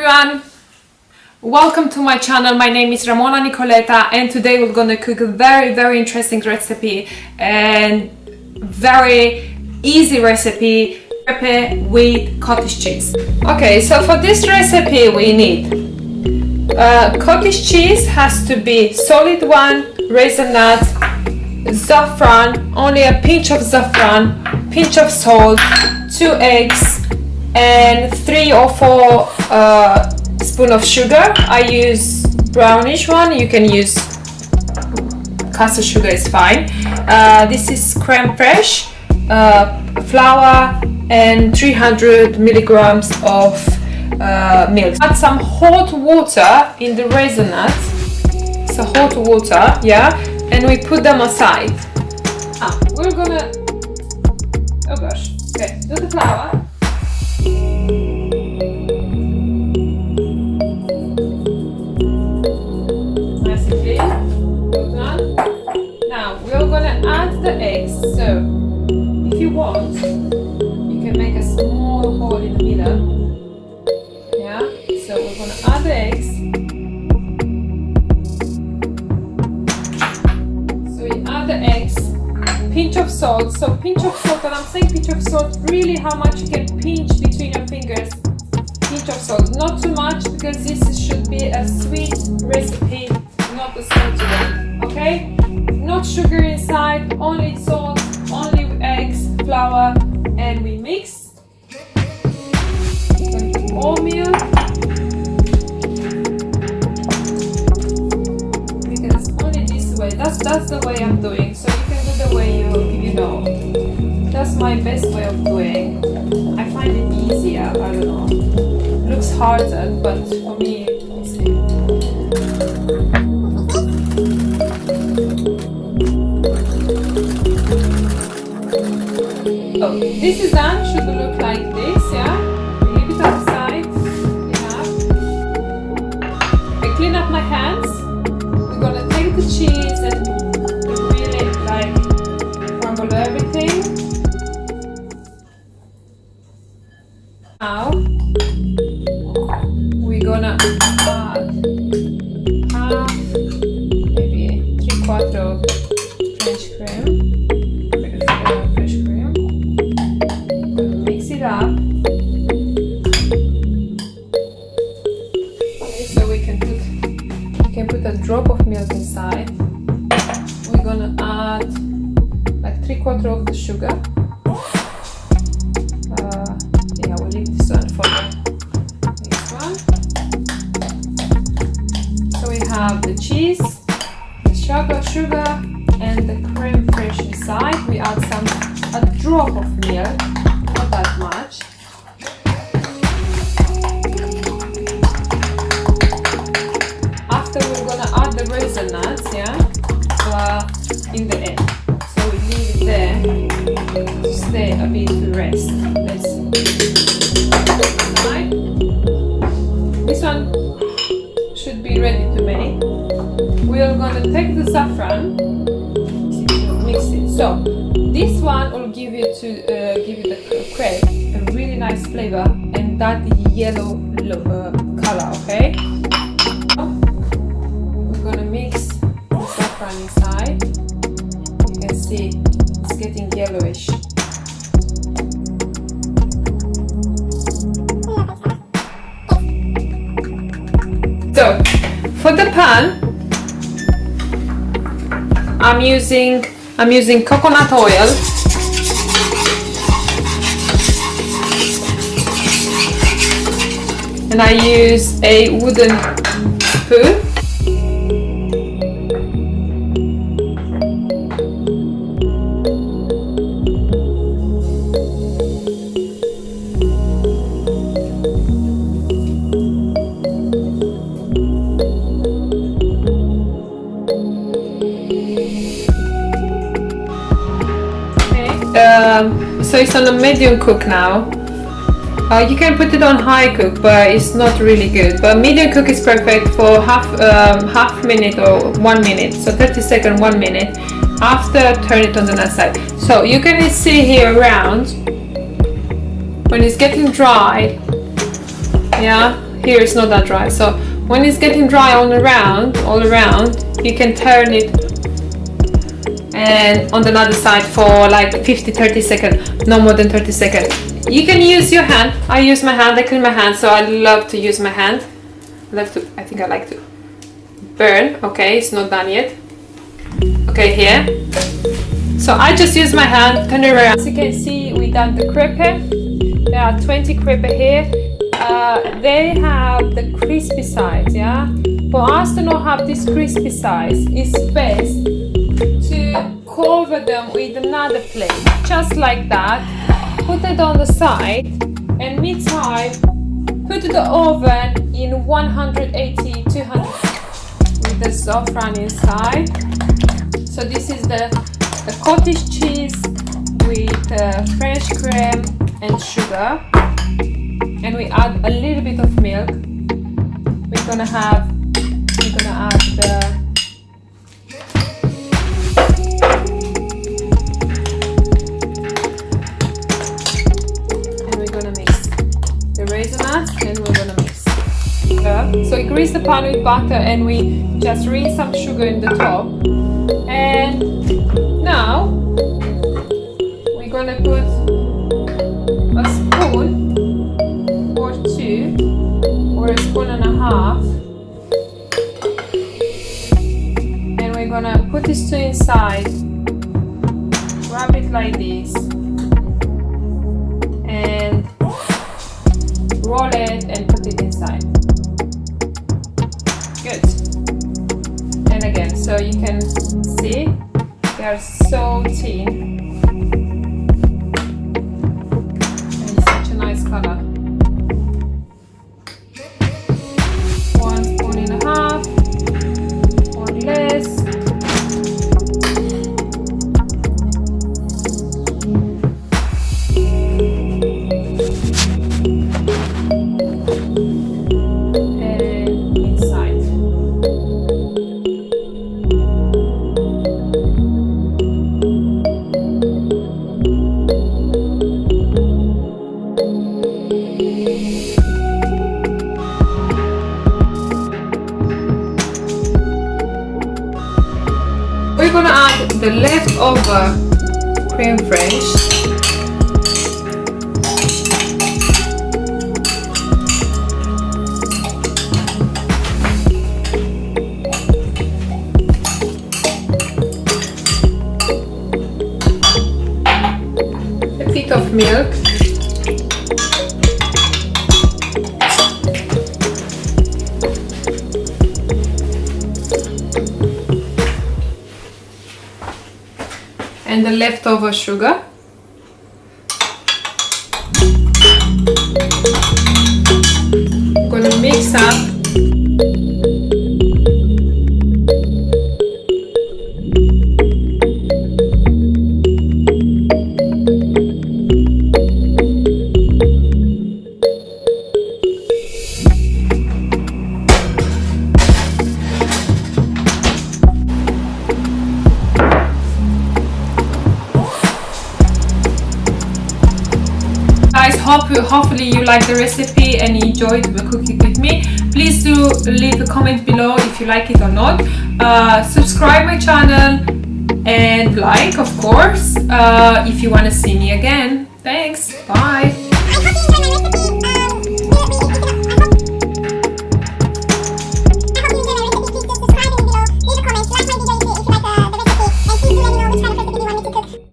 Everyone! Welcome to my channel. My name is Ramona Nicoleta and today we're gonna cook a very very interesting recipe and very easy recipe recipe with cottage cheese. Okay, so for this recipe we need uh, cottage cheese has to be solid one, raisin nuts, saffron, only a pinch of saffron, pinch of salt, two eggs, and three or four uh, spoon of sugar. I use brownish one. You can use caster sugar is fine. Uh, this is creme fraiche, uh, flour, and 300 milligrams of uh, milk. Add some hot water in the raisin nuts. So hot water, yeah, and we put them aside. Ah, we're gonna. Oh gosh. Okay, do the flour. How much you can pinch between your fingers. Pinch of salt, not too much because this should be a sweet recipe, not a salty one. Okay? not sugar inside, only salt, only eggs, flour, and we mix. Oatmeal. Because only this way, that's that's the way I'm doing. So you can do the way you you know. That's my best way of doing. I find it easier. I don't know. Looks harder, but for me, it's Oh, this is done, should sugar, and the creme fraiche inside. We add some a drop of milk, not that much. After we're gonna add the raisin nuts, yeah, uh, in the end. So we leave it there to stay a bit to rest. This one should be ready to make. Are gonna take the saffron, mix it. So this one will give you to uh, give you the crepe a really nice flavor and that yellow uh, color. Okay. We're gonna mix the saffron inside you can see it's getting yellowish so for the pan I'm using I'm using coconut oil. And I use a wooden spoon so it's on a medium cook now. Uh, you can put it on high cook but it's not really good. But medium cook is perfect for half um, half minute or one minute. So 30 second one minute. After turn it on the other side. So you can see here around when it's getting dry yeah here it's not that dry. So when it's getting dry all around all around you can turn it and on the other side for like 50 30 seconds no more than 30 seconds you can use your hand. I use my hand. I clean my hand. So I love to use my hand. I love to I think I like to burn. Okay it's not done yet. Okay here. So I just use my hand turn it around. As you can see we done the crepe. There are 20 crepe here. Uh, they have the crispy sides yeah? For us to not have this crispy sides it's best cover them with another plate just like that. Put it on the side and meantime put the oven in 180 200 with the saffron inside. So this is the, the cottage cheese with uh, French cream and sugar. And we add a little bit of milk. We're gonna have we're gonna add the so we grease the pan with butter and we just rinse some sugar in the top. And now we're gonna put a spoon or two or a spoon and a half. And we're gonna put this two inside. Wrap it like this. And roll it and put it inside good. And again so you can see they are so thin the leftover cream fraiche and the leftover sugar. I'm gonna mix up hope hopefully you like the recipe and enjoyed the cooking with me. Please do leave a comment below if you like it or not. Uh, subscribe my channel and like of course uh, if you want to see me again. Thanks. Bye